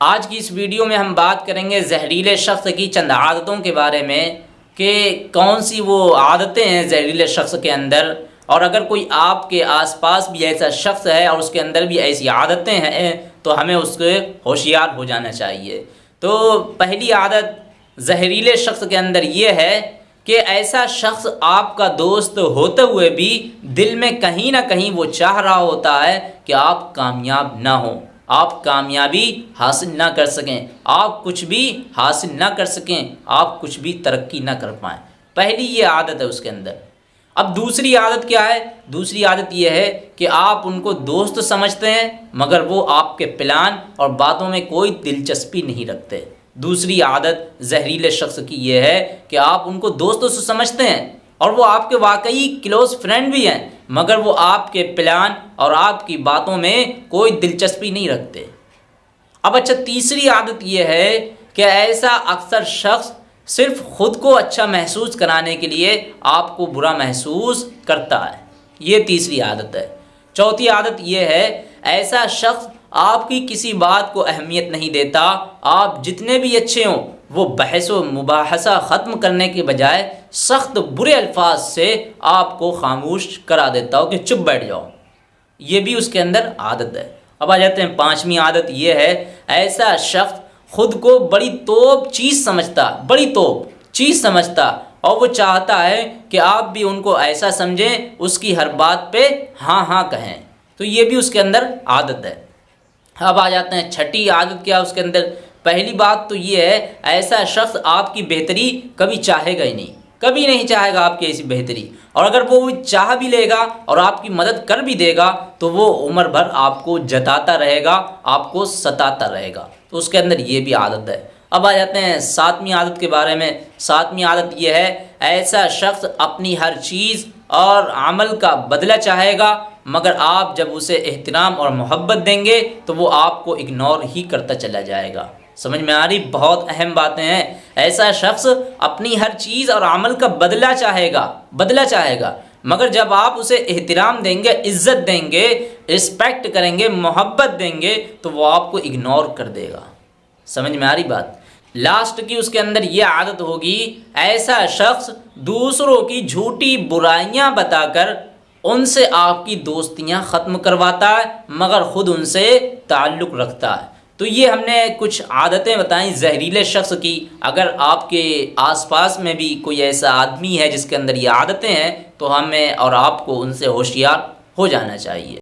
आज की इस वीडियो में हम बात करेंगे जहरीले शख्स की चंद आदतों के बारे में कि कौन सी वो आदतें हैं जहरीले शख्स के अंदर। और अगर कोई आपके आसपास भी ऐसा शख्स है और उसके अंदर भी ऐसी आदतें हैं तो हमें उसके होशियार हो जाना चाहिए। तो पहली आदत जहरीले शख्स के अंदर ये है कि ऐसा शख्स आपका दोस्त होते हुए भी दिल में कहीं ना कहीं वो चाह रहा होता है कि आप कामयाब ना हो। आप कामयाबी हासिल ना कर सकें, आप कुछ भी हासिल ना कर सकें, आप कुछ भी तरक्की ना कर पाएँ। पहली ये आदत है उसके अंदर। अब दूसरी आदत क्या है? दूसरी आदत यह है कि आप उनको दोस्त समझते हैं, मगर वो आपके प्लान और बातों में कोई दिलचस्पी नहीं रखते। दूसरी आदत जहरीले शख्स की यह है कि आप उनको दोस्तों से समझते हैं और वो आपके वाकई क्लोज फ्रेंड भी हैं, मगर वो आपके प्लान और आपकी बातों में कोई दिलचस्पी नहीं रखते। अब अच्छा तीसरी आदत यह है कि ऐसा अक्सर शख्स सिर्फ़ ख़ुद को अच्छा महसूस कराने के लिए आपको बुरा महसूस करता है। ये तीसरी आदत है। चौथी आदत यह है, ऐसा शख्स आपकी किसी बात को अहमियत नहीं देता। आप जितने भी अच्छे हों वो बहस व मुबासा ख़त्म करने के बजाय सख्त बुरे अल्फाज से आपको खामोश करा देता हो कि चुप बैठ जाओ। ये भी उसके अंदर आदत है। अब आ जाते हैं, पाँचवीं आदत ये है, ऐसा शख्स खुद को बड़ी तोप चीज़ समझता, बड़ी तोप चीज़ समझता और वो चाहता है कि आप भी उनको ऐसा समझें, उसकी हर बात पे हाँ हाँ कहें। तो ये भी उसके अंदर आदत है। अब आ जाते हैं, छठी आदत क्या उसके अंदर? पहली बात तो ये है, ऐसा शख्स आपकी बेहतरी कभी चाहेगा ही नहीं। कभी नहीं चाहेगा आपकी ऐसी बेहतरी। और अगर वो चाह भी लेगा और आपकी मदद कर भी देगा तो वो उम्र भर आपको जताता रहेगा, आपको सताता रहेगा। तो उसके अंदर ये भी आदत है। अब आ जाते हैं सातवीं आदत के बारे में। सातवीं आदत यह है, ऐसा शख्स अपनी हर चीज़ और अमल का बदला चाहेगा, मगर आप जब उसे एहतराम और मोहब्बत देंगे तो वो आपको इग्नोर ही करता चला जाएगा। समझ में आ रही? बहुत अहम बातें हैं। ऐसा शख्स अपनी हर चीज़ और अमल का बदला चाहेगा बदला चाहेगा। मगर जब आप उसे एहतराम देंगे, इज़्ज़त देंगे रिस्पेक्ट करेंगे, मोहब्बत देंगे तो वो आपको इग्नोर कर देगा। समझ में आ रही बात? लास्ट की उसके अंदर ये आदत होगी, ऐसा शख्स दूसरों की झूठी बुराइयाँ बताकर उनसे आपकी दोस्तियाँ ख़त्म करवाता है, मगर ख़ुद उनसे ताल्लुक़ रखता है। तो ये हमने कुछ आदतें बताई जहरीले शख्स की। अगर आपके आसपास में भी कोई ऐसा आदमी है जिसके अंदर ये आदतें हैं तो हमें और आपको उनसे होशियार हो जाना चाहिए।